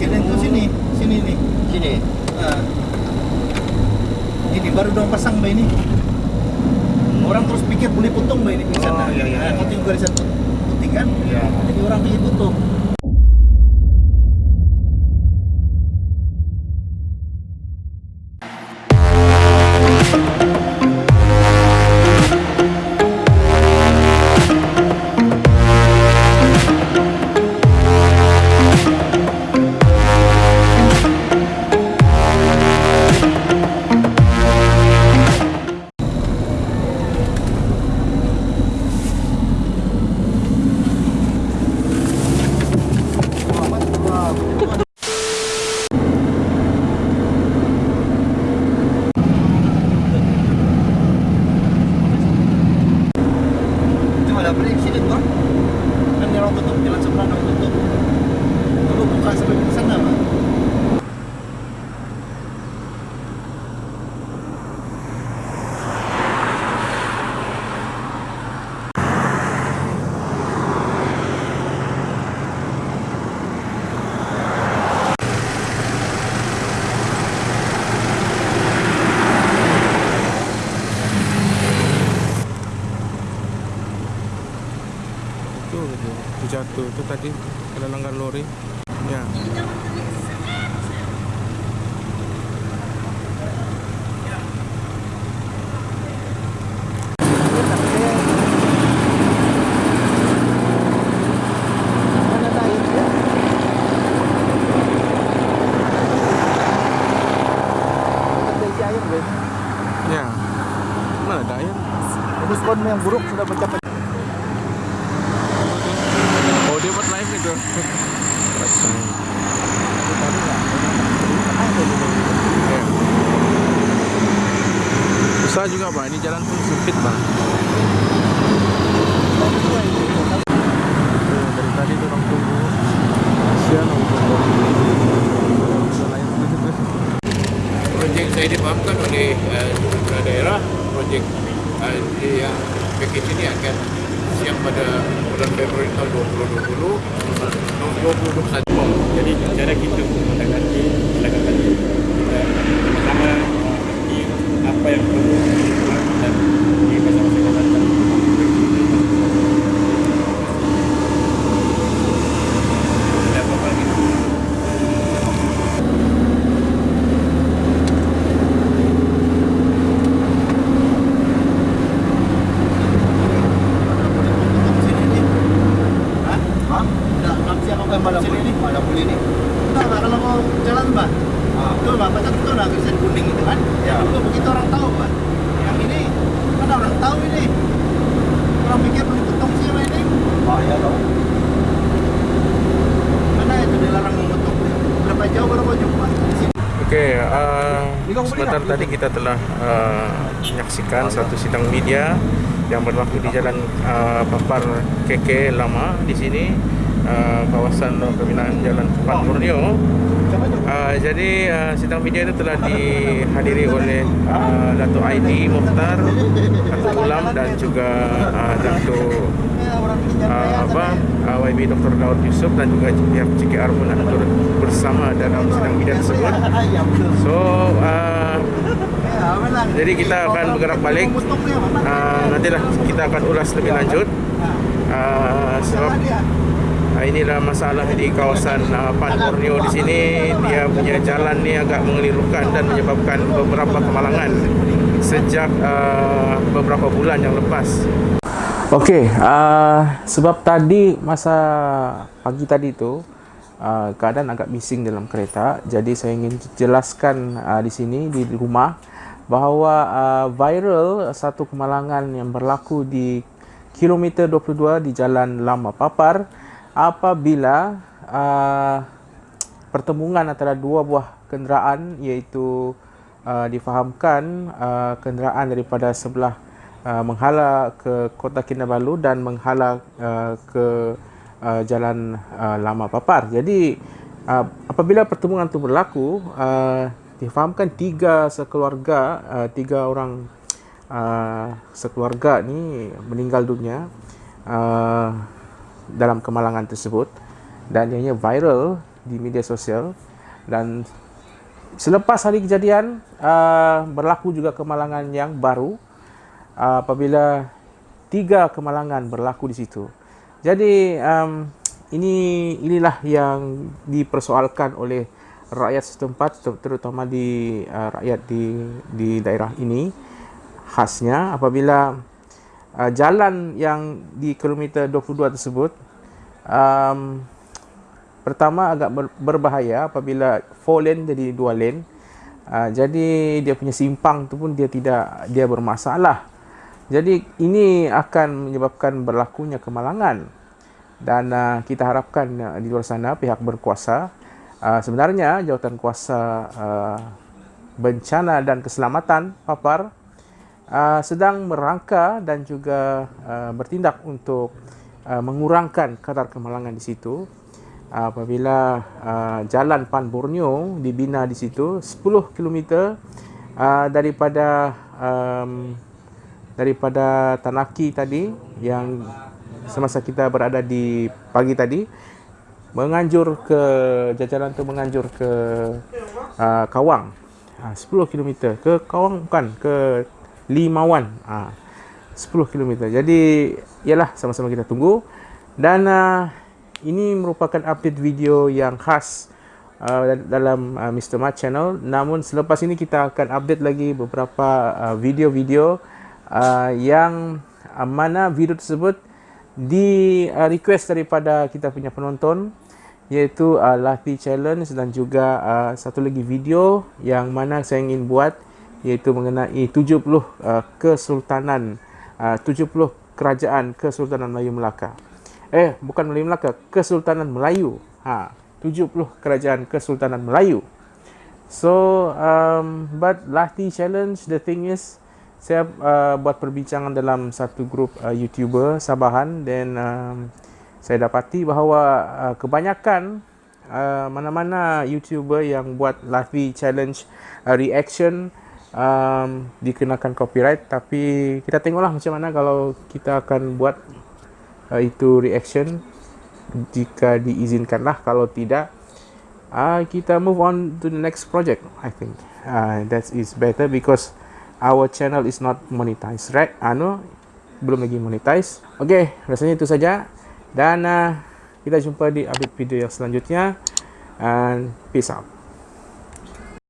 Presiden tuh sini, sini nih. Sini. Nah. Ini baru dong pasang mbak ini. Orang terus pikir boleh potong mbak ini di sana. Oh, iya, iya, iya. Nanti garisan put- putih kan? Iya. Jadi orang pikir potong. Orang tutup jalan seberang orang tutup. Lalu buka sampai ke sana jatuh itu tadi ada langgar lori. Ya. Ya. Mana ada air? Muskon yang buruk sudah mencapai buat live itu Buat live. Ya. Susah juga pak, ini jalan pun sempit pak. Tuh, dari tadi tuh orang tunggu. Kasihan orang tunggu. Bisa lain Projek saya dipahamkan oleh uh, kepala daerah, projek uh, yang package ini akan siap pada bulan Februari tahun 2020 tahun 2021. Jadi cara kita menangani silakan kita pertama di apa yang perlu dan di masa-masa nih. Pada boleh ni. Enggak, Pak, kalau mau jalan, Pak. Ah. Itu, Pak, Pak, itu nah tulisan kuning itu kan. Ya. Itu begitu orang tahu, Pak. Yang ini, kan orang tahu ini. Orang pikir boleh potong sih, Pak, ini. Bahaya tau. Mana itu dilarang memotong? Berapa jauh baru mau jumpa? Di sini. Oke, uh, sebentar tadi kita telah uh, menyaksikan satu sidang media yang berlaku di Jalan uh, Papar KK Lama di sini, uh, kawasan pembinaan Jalan Pan Borneo. Uh, jadi uh, sidang media itu telah dihadiri oleh uh, Dato' Aidi Mukhtar, Dato' Ulam dan juga uh, jangan uh, apa uh, YB Dr. Daud Yusuf dan juga pihak CKR pun turut bersama dalam sidang media tersebut. So uh. Jadi kita akan bergerak balik. Pak. uh, nantilah kita akan ulas lebih lanjut uh, sebab uh, inilah masalah di kawasan uh, Pan Borneo di sini dia punya jalan ni agak mengelirukan dan menyebabkan beberapa kemalangan sejak uh, beberapa bulan yang lepas. Okey, uh, sebab tadi masa pagi tadi tu uh, keadaan agak bising dalam kereta, jadi saya ingin jelaskan uh, di sini di rumah bahawa uh, viral satu kemalangan yang berlaku di kilometer 22 di Jalan Lama Papar apabila uh, pertemuan antara dua buah kenderaan iaitu uh, difahamkan uh, kenderaan daripada sebelah uh, menghala ke Kota Kinabalu dan menghala uh, ke uh, Jalan uh, Lama Papar. Jadi uh, apabila pertemuan itu berlaku uh, difahamkan tiga sekeluarga uh, tiga orang uh, sekeluarga ni meninggal dunia uh, dalam kemalangan tersebut dan ianya viral di media sosial dan selepas hari kejadian uh, berlaku juga kemalangan yang baru uh, apabila tiga kemalangan berlaku di situ. Jadi um, ini inilah yang dipersoalkan oleh rakyat setempat terutama di uh, rakyat di di daerah ini khasnya apabila uh, jalan yang di kilometer 22 tersebut um, pertama agak ber, berbahaya apabila 4 lane jadi 2 lane. Uh, jadi dia punya simpang tu pun dia tidak dia bermasalah. Jadi ini akan menyebabkan berlakunya kemalangan. Dan uh, kita harapkan uh, di luar sana pihak berkuasa uh, sebenarnya jawatan kuasa uh, bencana dan keselamatan papar uh, sedang merangka dan juga uh, bertindak untuk uh, mengurangkan kadar kemalangan di situ. Apabila uh, jalan Pan Borneo dibina di situ 10 km uh, daripada um, daripada Tanaki tadi yang semasa kita berada di pagi tadi menganjur ke jajaran tu menganjur ke uh, Kawang. Uh, 10 km ke Kawang bukan ke Limawan. Uh, 10 km jadi ialah sama-sama kita tunggu. Dan uh, ini merupakan update video yang khas uh, dalam uh, Mr. Mat channel. Namun selepas ini kita akan update lagi beberapa uh, video-video uh, yang uh, mana video tersebut di uh, request daripada kita punya penonton iaitu uh, Lathy Challenge dan juga uh, satu lagi video yang mana saya ingin buat iaitu mengenai 70 uh, kesultanan uh, 70 kerajaan Kesultanan Melayu Melaka eh bukan Melayu Melaka, Kesultanan Melayu. Ha, 70 kerajaan Kesultanan Melayu. So, um, but Lahti Challenge, the thing is, saya uh, buat perbincangan dalam satu grup uh, YouTuber Sabahan dan um, saya dapati bahawa uh, kebanyakan uh, mana-mana YouTuber yang buat Lahti Challenge uh, reaction um, dikenakan copyright tapi kita tengoklah macam mana kalau kita akan buat uh, itu reaction. Jika diizinkanlah kalau tidak uh, kita move on to the next project I think. Uh, that is better because our channel is not monetized right? Ano belum lagi monetize okay rasanya itu saja. Dan uh, kita jumpa di update video yang selanjutnya. And peace out